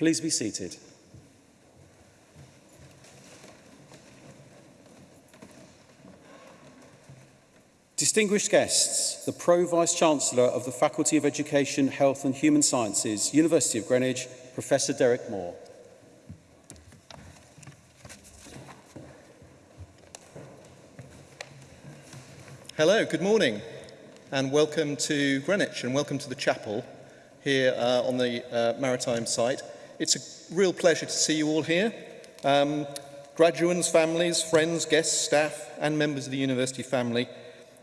Please be seated. Distinguished guests, the Pro-Vice-Chancellor of the Faculty of Education, Health and Human Sciences, University of Greenwich, Professor Derek Moore. Hello, good morning, and welcome to Greenwich, and welcome to the chapel here uh, on the uh, maritime site. It's a real pleasure to see you all here. Um, graduates, families, friends, guests, staff and members of the university family.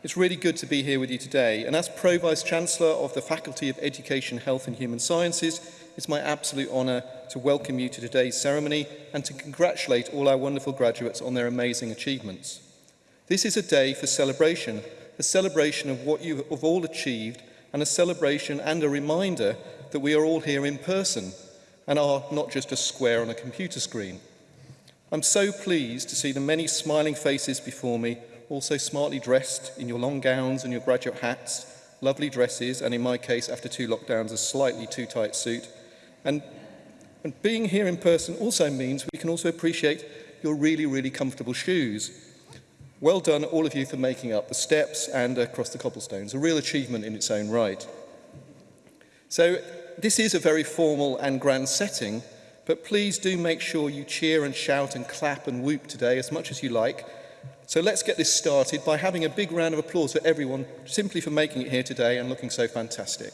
It's really good to be here with you today and as Pro-Vice Chancellor of the Faculty of Education, Health and Human Sciences, it's my absolute honour to welcome you to today's ceremony and to congratulate all our wonderful graduates on their amazing achievements. This is a day for celebration, a celebration of what you have all achieved and a celebration and a reminder that we are all here in person and are not just a square on a computer screen. I'm so pleased to see the many smiling faces before me, also smartly dressed in your long gowns and your graduate hats, lovely dresses, and in my case, after two lockdowns, a slightly too tight suit. And, and being here in person also means we can also appreciate your really, really comfortable shoes. Well done, all of you, for making up the steps and across the cobblestones, a real achievement in its own right. So this is a very formal and grand setting, but please do make sure you cheer and shout and clap and whoop today as much as you like. So let's get this started by having a big round of applause for everyone simply for making it here today and looking so fantastic.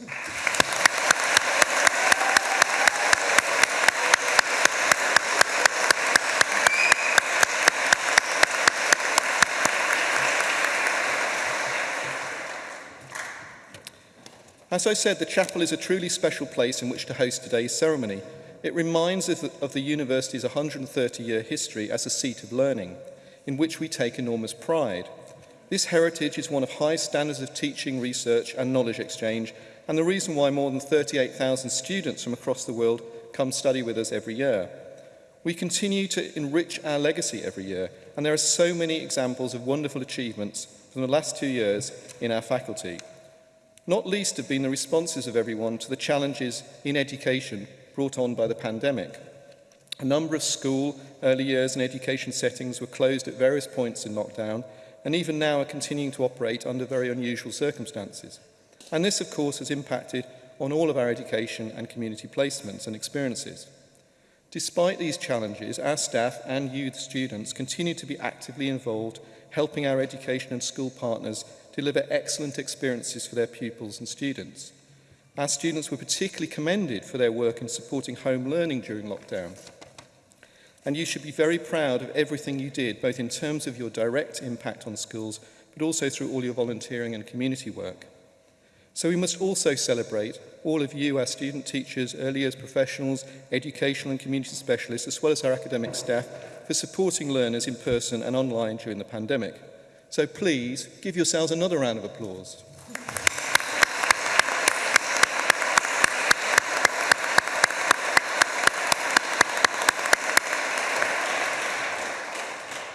As I said, the chapel is a truly special place in which to host today's ceremony. It reminds us of the university's 130-year history as a seat of learning, in which we take enormous pride. This heritage is one of high standards of teaching, research and knowledge exchange, and the reason why more than 38,000 students from across the world come study with us every year. We continue to enrich our legacy every year, and there are so many examples of wonderful achievements from the last two years in our faculty. Not least have been the responses of everyone to the challenges in education brought on by the pandemic. A number of school, early years and education settings were closed at various points in lockdown and even now are continuing to operate under very unusual circumstances. And this, of course, has impacted on all of our education and community placements and experiences. Despite these challenges, our staff and youth students, continue to be actively involved helping our education and school partners deliver excellent experiences for their pupils and students. Our students were particularly commended for their work in supporting home learning during lockdown. And you should be very proud of everything you did, both in terms of your direct impact on schools, but also through all your volunteering and community work. So we must also celebrate all of you, our student teachers, early years professionals, educational and community specialists, as well as our academic staff, for supporting learners in person and online during the pandemic. So please give yourselves another round of applause.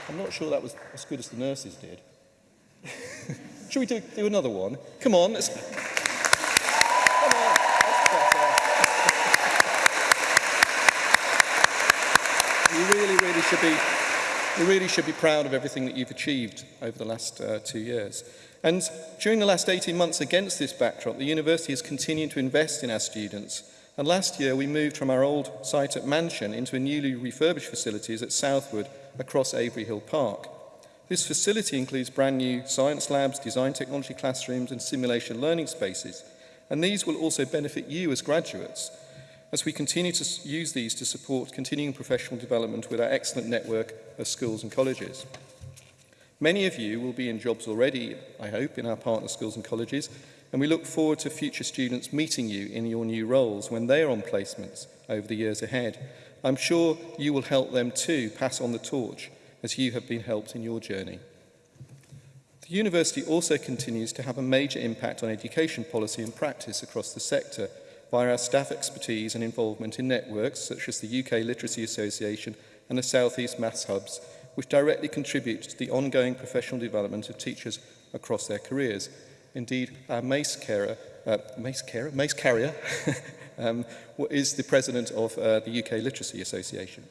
I'm not sure that was as good as the nurses did. Should we do, do another one? Come on. Let's... Come on. you really, really should be You really should be proud of everything that you've achieved over the last uh, two years. And during the last 18 months against this backdrop, the university has continued to invest in our students. And last year, we moved from our old site at Mansion into a newly refurbished facilities at Southwood across Avery Hill Park. This facility includes brand new science labs, design technology classrooms and simulation learning spaces. And these will also benefit you as graduates as we continue to use these to support continuing professional development with our excellent network of schools and colleges. Many of you will be in jobs already, I hope, in our partner schools and colleges, and we look forward to future students meeting you in your new roles when they are on placements over the years ahead. I'm sure you will help them too pass on the torch as you have been helped in your journey. The university also continues to have a major impact on education policy and practice across the sector – via our staff expertise and involvement in networks such as the UK Literacy Association and the South East Maths Hubs, which directly contribute to the ongoing professional development of teachers across their careers. Indeed, our MACE carer, uh, MACE carer, MACE carrier, um, is the president of uh, the UK Literacy Association.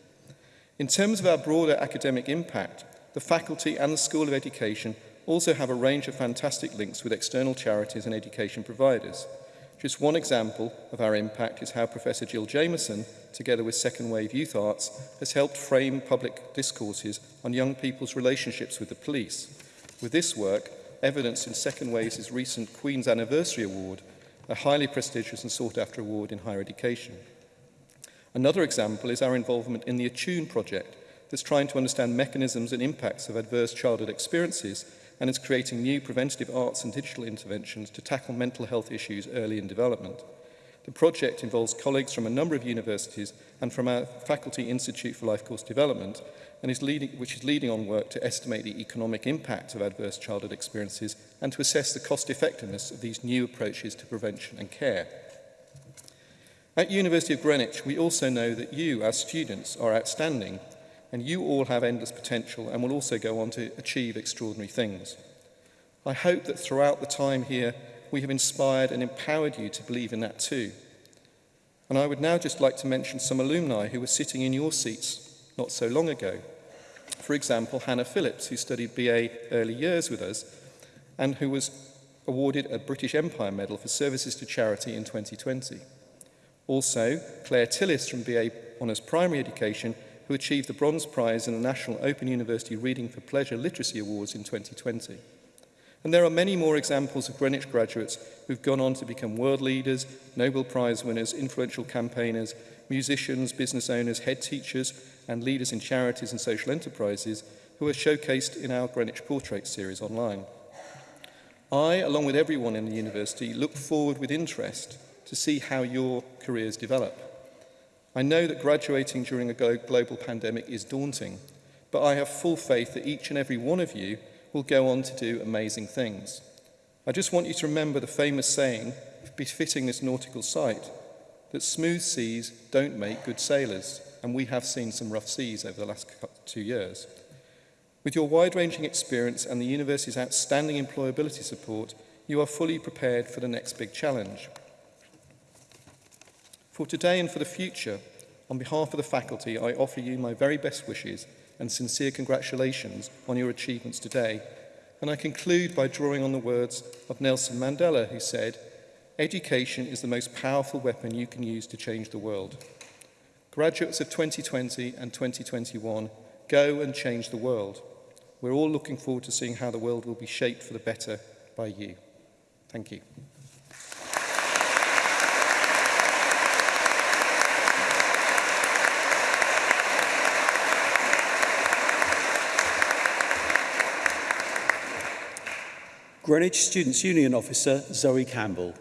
In terms of our broader academic impact, the faculty and the School of Education also have a range of fantastic links with external charities and education providers. Just one example of our impact is how Professor Jill Jameson, together with Second Wave Youth Arts, has helped frame public discourses on young people's relationships with the police. With this work, evidence in Second Wave's recent Queen's Anniversary Award, a highly prestigious and sought-after award in higher education. Another example is our involvement in the Attune project that's trying to understand mechanisms and impacts of adverse childhood experiences and is creating new preventative arts and digital interventions to tackle mental health issues early in development. The project involves colleagues from a number of universities and from our Faculty Institute for Life Course Development, and is leading, which is leading on work to estimate the economic impact of adverse childhood experiences and to assess the cost effectiveness of these new approaches to prevention and care. At University of Greenwich, we also know that you, as students, are outstanding and you all have endless potential and will also go on to achieve extraordinary things. I hope that throughout the time here, we have inspired and empowered you to believe in that too. And I would now just like to mention some alumni who were sitting in your seats not so long ago. For example, Hannah Phillips, who studied BA early years with us and who was awarded a British Empire Medal for services to charity in 2020. Also, Claire Tillis from BA Honours Primary Education who achieved the Bronze Prize in the National Open University Reading for Pleasure Literacy Awards in 2020. And there are many more examples of Greenwich graduates who've gone on to become world leaders, Nobel Prize winners, influential campaigners, musicians, business owners, head teachers, and leaders in charities and social enterprises who are showcased in our Greenwich Portrait series online. I, along with everyone in the university, look forward with interest to see how your careers develop. I know that graduating during a global pandemic is daunting, but I have full faith that each and every one of you will go on to do amazing things. I just want you to remember the famous saying befitting this nautical site, that smooth seas don't make good sailors, and we have seen some rough seas over the last two years. With your wide-ranging experience and the university's outstanding employability support, you are fully prepared for the next big challenge. For today and for the future, on behalf of the faculty, I offer you my very best wishes and sincere congratulations on your achievements today. And I conclude by drawing on the words of Nelson Mandela, who said, Education is the most powerful weapon you can use to change the world. Graduates of 2020 and 2021, go and change the world. We're all looking forward to seeing how the world will be shaped for the better by you. Thank you. Greenwich Students' Union Officer Zoe Campbell.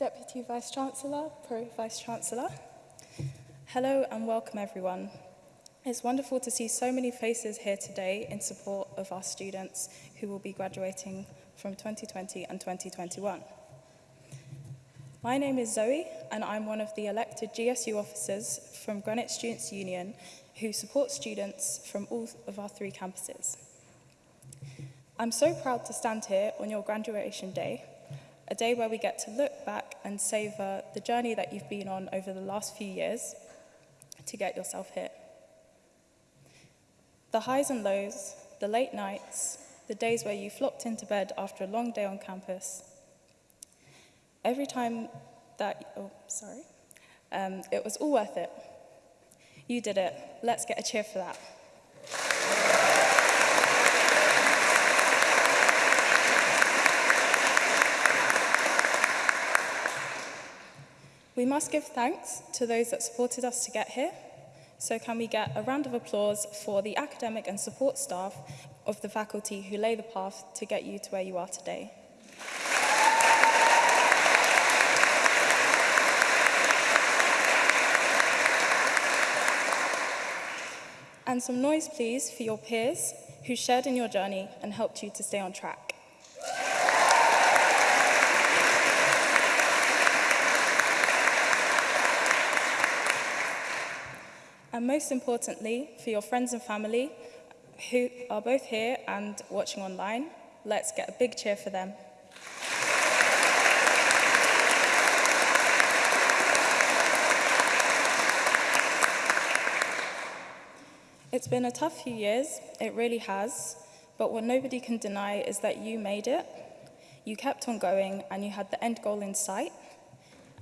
Deputy Vice-Chancellor, Pro Vice-Chancellor. Hello and welcome everyone. It's wonderful to see so many faces here today in support of our students who will be graduating from 2020 and 2021. My name is Zoe and I'm one of the elected GSU officers from Greenwich Students' Union who support students from all of our three campuses. I'm so proud to stand here on your graduation day, a day where we get to look back and savour the journey that you've been on over the last few years to get yourself here. The highs and lows, the late nights, the days where you flopped into bed after a long day on campus, Every time that, oh, sorry, um, it was all worth it. You did it. Let's get a cheer for that. We must give thanks to those that supported us to get here. So can we get a round of applause for the academic and support staff of the faculty who lay the path to get you to where you are today. and some noise, please, for your peers who shared in your journey and helped you to stay on track. And most importantly, for your friends and family who are both here and watching online, let's get a big cheer for them. It's been a tough few years, it really has, but what nobody can deny is that you made it. You kept on going and you had the end goal in sight.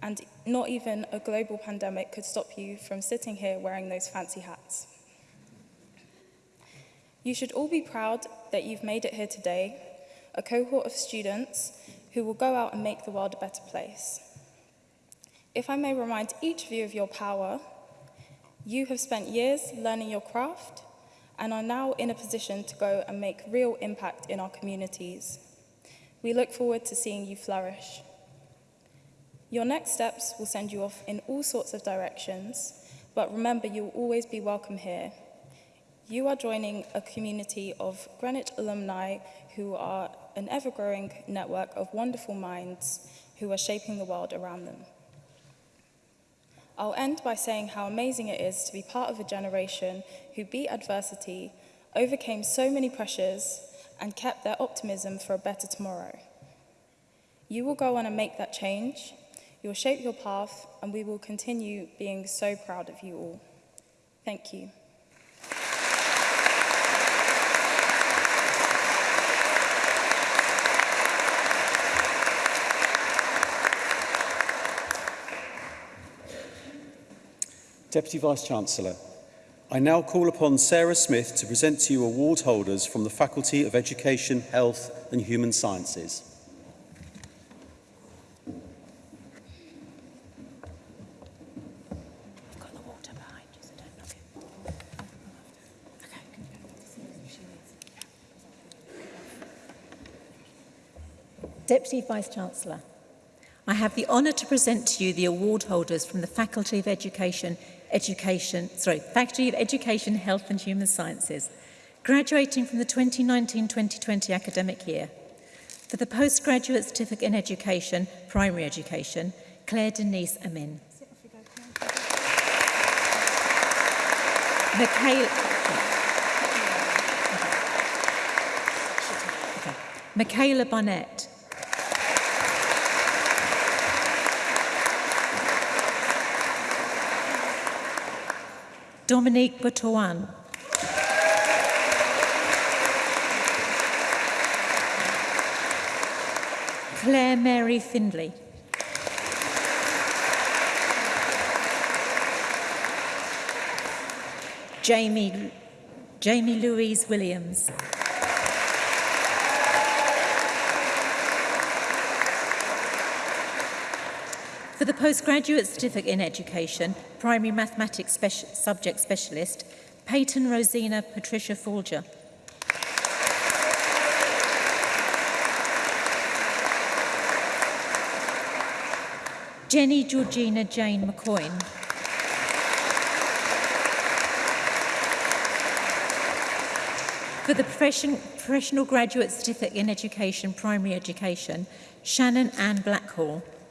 And not even a global pandemic could stop you from sitting here wearing those fancy hats. You should all be proud that you've made it here today, a cohort of students who will go out and make the world a better place. If I may remind each of you of your power You have spent years learning your craft and are now in a position to go and make real impact in our communities. We look forward to seeing you flourish. Your next steps will send you off in all sorts of directions, but remember you'll always be welcome here. You are joining a community of Greenwich alumni who are an ever-growing network of wonderful minds who are shaping the world around them. I'll end by saying how amazing it is to be part of a generation who beat adversity, overcame so many pressures, and kept their optimism for a better tomorrow. You will go on and make that change, you'll shape your path, and we will continue being so proud of you all. Thank you. Deputy Vice-Chancellor, I now call upon Sarah Smith to present to you award holders from the Faculty of Education, Health and Human Sciences. Deputy Vice-Chancellor, I have the honour to present to you the award holders from the Faculty of Education, education, sorry, Faculty of Education, Health and Human Sciences, graduating from the 2019-2020 academic year. For the postgraduate certificate in education, primary education, Claire Denise Amin. Michaela, okay. Barnett, Dominique Botoan. Claire Mary Findlay. Jamie, Jamie Louise Williams. For the postgraduate certificate in education, primary mathematics speci subject specialist, Peyton Rosina Patricia Folger. Jenny Georgina Jane McCoyne. For the profession, Professional Graduate Certificate in Education, Primary Education, Shannon Ann Blackhall.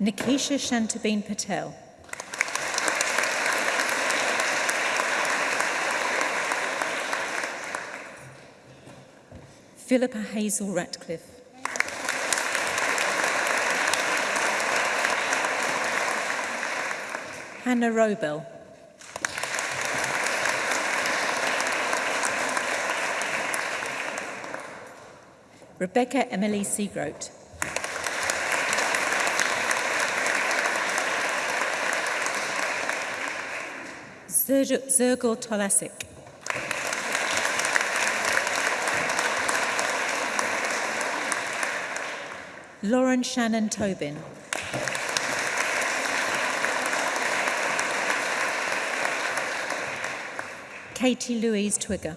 Nikisha Shantabeen Patel. Philippa Hazel Ratcliffe. Hannah Robill. Rebecca Emily Seagroat. Zergor Tolasic. Lauren Shannon Tobin. Katie Louise Twigger.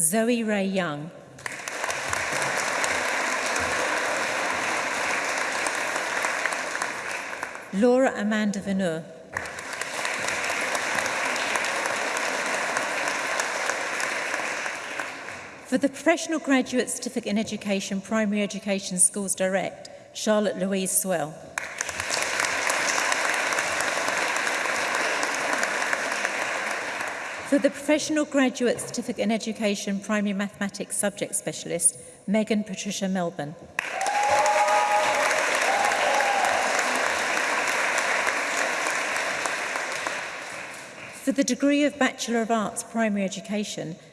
Zoe Ray Young. Laura Amanda Vanur. For the Professional Graduate Certificate in Education, Primary Education Schools Direct, Charlotte Louise Swell. For the Professional Graduate Certificate in Education, Primary Mathematics Subject Specialist, Megan Patricia Melbourne. for the degree of Bachelor of Arts Primary Education,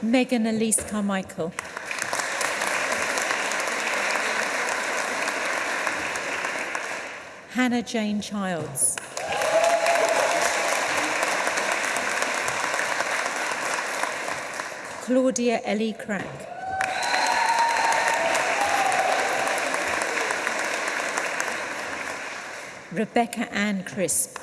Megan Elise Carmichael. Hannah Jane Childs. Claudia Ellie Crack. Rebecca Ann Crisp.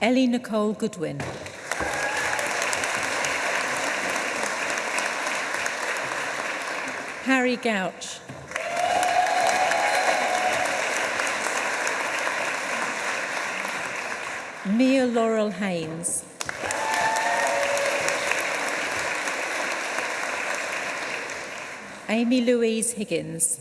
Ellie Nicole Goodwin. Harry Gouch. Mia Laurel Haynes. Amy Louise Higgins.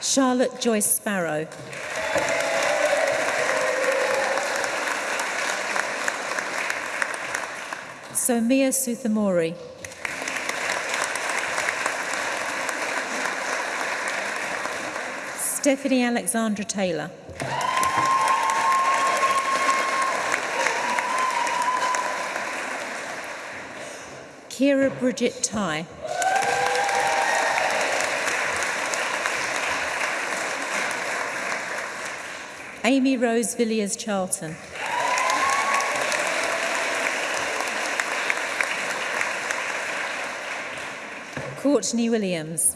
Charlotte Joyce Sparrow. Mia Suthamori. Stephanie Alexandra Taylor. Kira Bridget Ty. Amy Rose Villiers Charlton. Courtney Williams.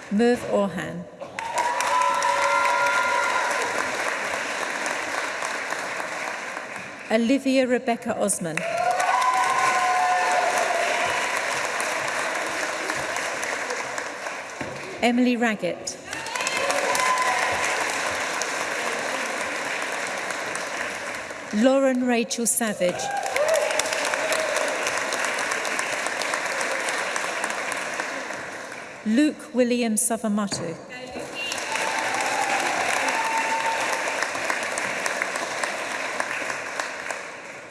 Merv Orhan. Olivia Rebecca Osman. Emily Raggett. Lauren Rachel Savage. Luke William Savamatu.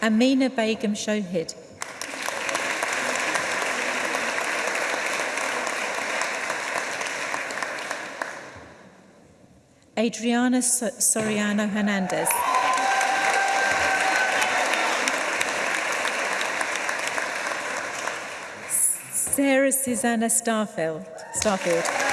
Amina Begum Shohid. Adriana Soriano Hernandez. Sarah Susanna Starfield. Starfield.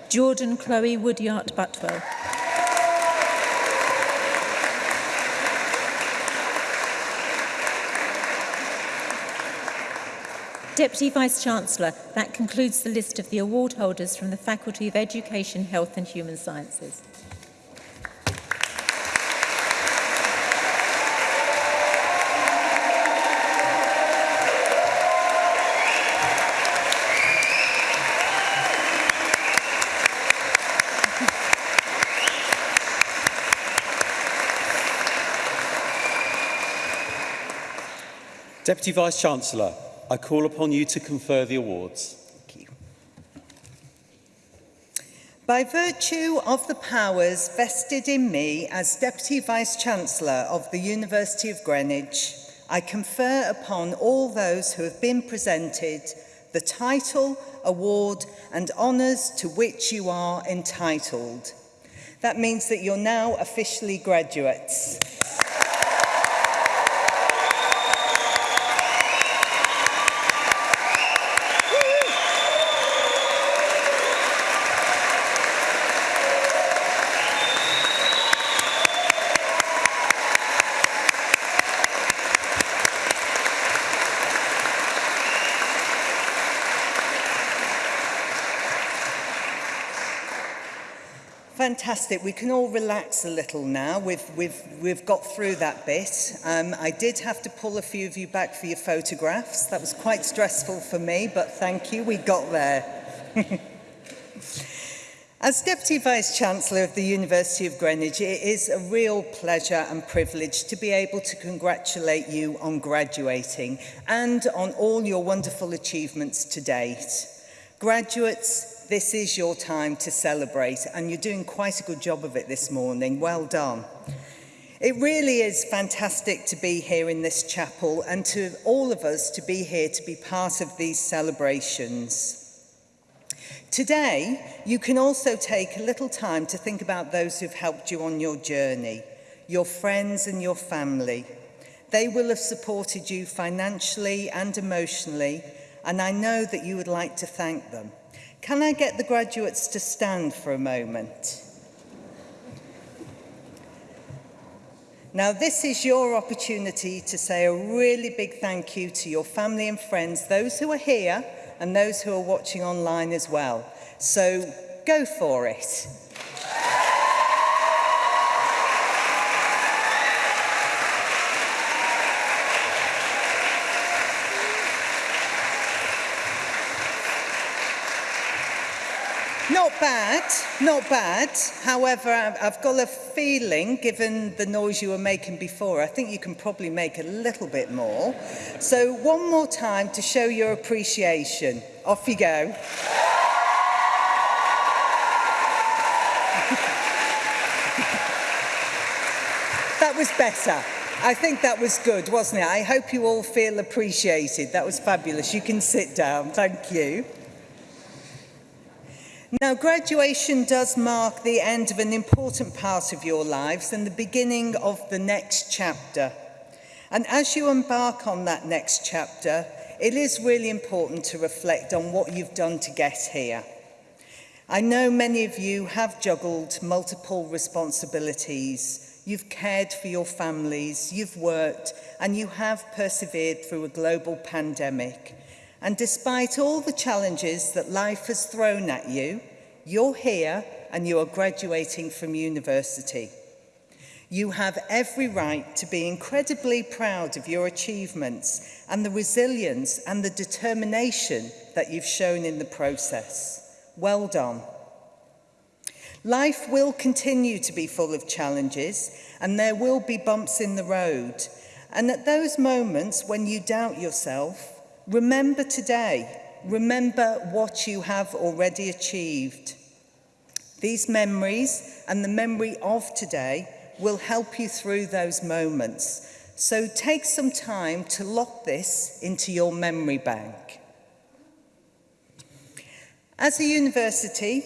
Jordan Chloe Woodyart Butwell. Deputy Vice-Chancellor, that concludes the list of the award holders from the Faculty of Education, Health and Human Sciences. Deputy Vice-Chancellor, I call upon you to confer the awards. By virtue of the powers vested in me as Deputy Vice-Chancellor of the University of Greenwich, I confer upon all those who have been presented the title, award and honours to which you are entitled. That means that you're now officially graduates. fantastic. We can all relax a little now. We've, we've, we've got through that bit. Um, I did have to pull a few of you back for your photographs. That was quite stressful for me, but thank you. We got there. As Deputy Vice-Chancellor of the University of Greenwich, it is a real pleasure and privilege to be able to congratulate you on graduating and on all your wonderful achievements to date. Graduates, this is your time to celebrate and you're doing quite a good job of it this morning. Well done. It really is fantastic to be here in this chapel and to all of us to be here to be part of these celebrations. Today, you can also take a little time to think about those who've helped you on your journey, your friends and your family. They will have supported you financially and emotionally, and I know that you would like to thank them. Can I get the graduates to stand for a moment? Now, this is your opportunity to say a really big thank you to your family and friends, those who are here and those who are watching online as well. So go for it. bad, not bad. However, I've got a feeling, given the noise you were making before, I think you can probably make a little bit more. So one more time to show your appreciation. Off you go. that was better. I think that was good, wasn't it? I hope you all feel appreciated. That was fabulous. You can sit down. Thank you. Now, graduation does mark the end of an important part of your lives and the beginning of the next chapter. And as you embark on that next chapter, it is really important to reflect on what you've done to get here. I know many of you have juggled multiple responsibilities. You've cared for your families, you've worked, and you have persevered through a global pandemic. And despite all the challenges that life has thrown at you, you're here and you are graduating from university. You have every right to be incredibly proud of your achievements and the resilience and the determination that you've shown in the process. Well done. Life will continue to be full of challenges and there will be bumps in the road. And at those moments when you doubt yourself Remember today. Remember what you have already achieved. These memories and the memory of today will help you through those moments. So take some time to lock this into your memory bank. As a university,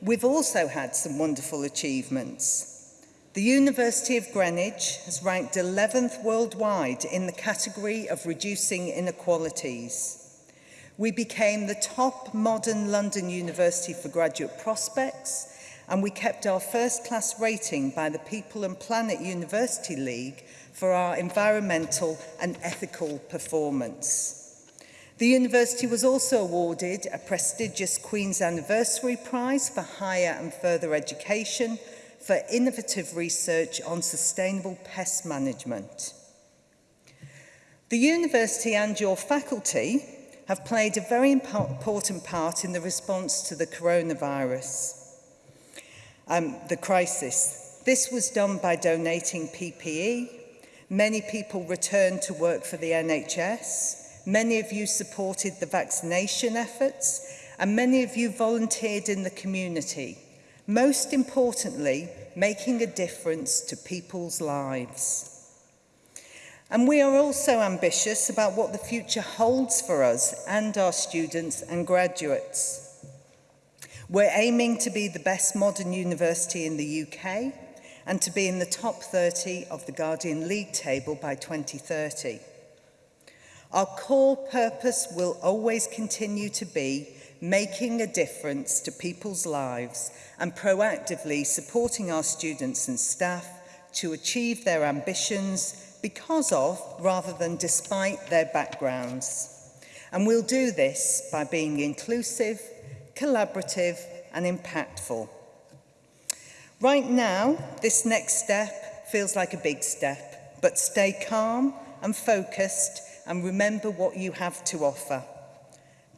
we've also had some wonderful achievements. The University of Greenwich has ranked 11th worldwide in the category of reducing inequalities. We became the top modern London university for graduate prospects and we kept our first class rating by the People and Planet University League for our environmental and ethical performance. The university was also awarded a prestigious Queen's Anniversary Prize for Higher and Further Education – for innovative research on sustainable pest management. The university and your faculty have played a very important part in the response to the coronavirus, um, the crisis. This was done by donating PPE. Many people returned to work for the NHS. Many of you supported the vaccination efforts and many of you volunteered in the community. Most importantly, making a difference to people's lives. And we are also ambitious about what the future holds for us and our students and graduates. We're aiming to be the best modern university in the UK and to be in the top 30 of the Guardian League table by 2030. Our core purpose will always continue to be making a difference to people's lives and proactively supporting our students and staff to achieve their ambitions because of, rather than despite, their backgrounds. And we'll do this by being inclusive, collaborative and impactful. Right now, this next step feels like a big step, but stay calm and focused and remember what you have to offer.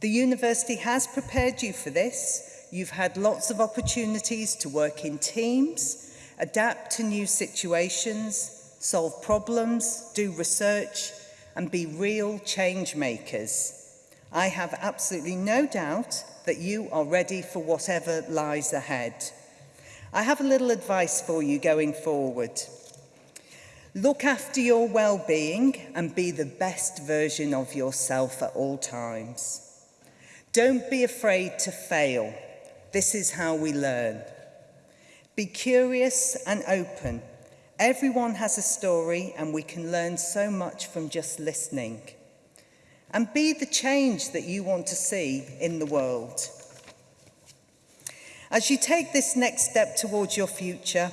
The university has prepared you for this. You've had lots of opportunities to work in teams, adapt to new situations, solve problems, do research, and be real change makers. I have absolutely no doubt that you are ready for whatever lies ahead. I have a little advice for you going forward. Look after your well-being and be the best version of yourself at all times. Don't be afraid to fail. This is how we learn. Be curious and open. Everyone has a story and we can learn so much from just listening. And be the change that you want to see in the world. As you take this next step towards your future,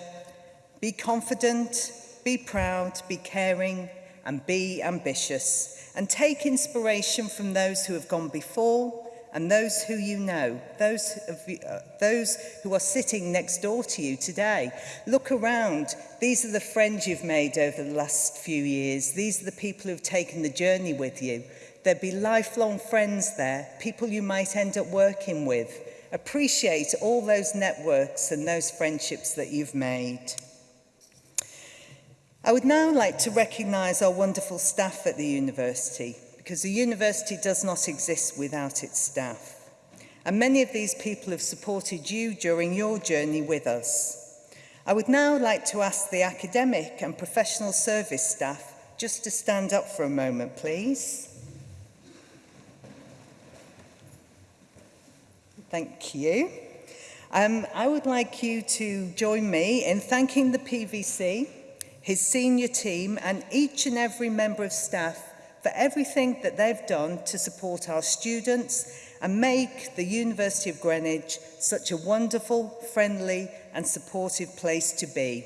be confident, be proud, be caring, and be ambitious. And take inspiration from those who have gone before and those who you know, those, of you, uh, those who are sitting next door to you today. Look around. These are the friends you've made over the last few years. These are the people who've taken the journey with you. There'll be lifelong friends there, people you might end up working with. Appreciate all those networks and those friendships that you've made. I would now like to recognise our wonderful staff at the university because the university does not exist without its staff. And many of these people have supported you during your journey with us. I would now like to ask the academic and professional service staff just to stand up for a moment, please. Thank you. Um, I would like you to join me in thanking the PVC, his senior team and each and every member of staff for everything that they've done to support our students and make the University of Greenwich such a wonderful, friendly and supportive place to be.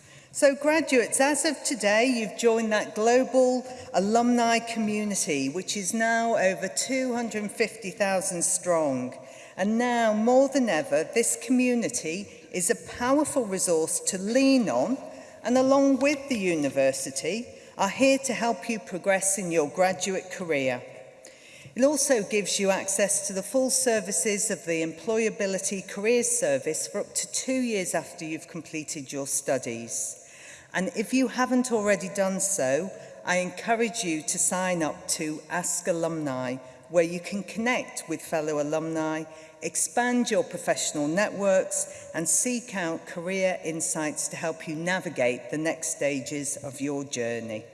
graduates, as of today, you've joined that global alumni community, which is now over 250,000 strong. And now, more than ever, this community is a powerful resource to lean on and along with the university are here to help you progress in your graduate career. It also gives you access to the full services of the Employability Careers Service for up to two years after you've completed your studies. And if you haven't already done so, I encourage you to sign up to Ask Alumni, where you can connect with fellow alumni, expand your professional networks, and seek out career insights to help you navigate the next stages of your journey.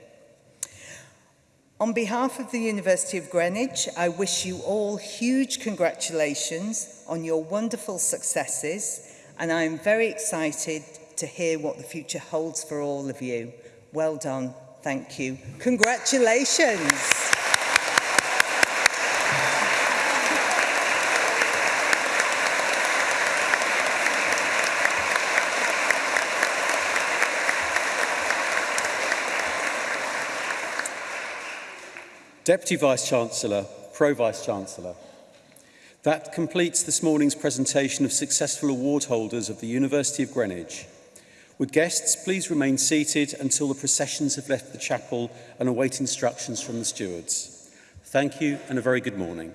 On behalf of the University of Greenwich, I wish you all huge congratulations on your wonderful successes, and I am very excited to hear what the future holds for all of you. Well done. Thank you. Congratulations. Deputy Vice-Chancellor, Pro-Vice-Chancellor. That completes this morning's presentation of successful award holders of the University of Greenwich. Would guests please remain seated until the processions have left the chapel and await instructions from the stewards? Thank you and a very good morning.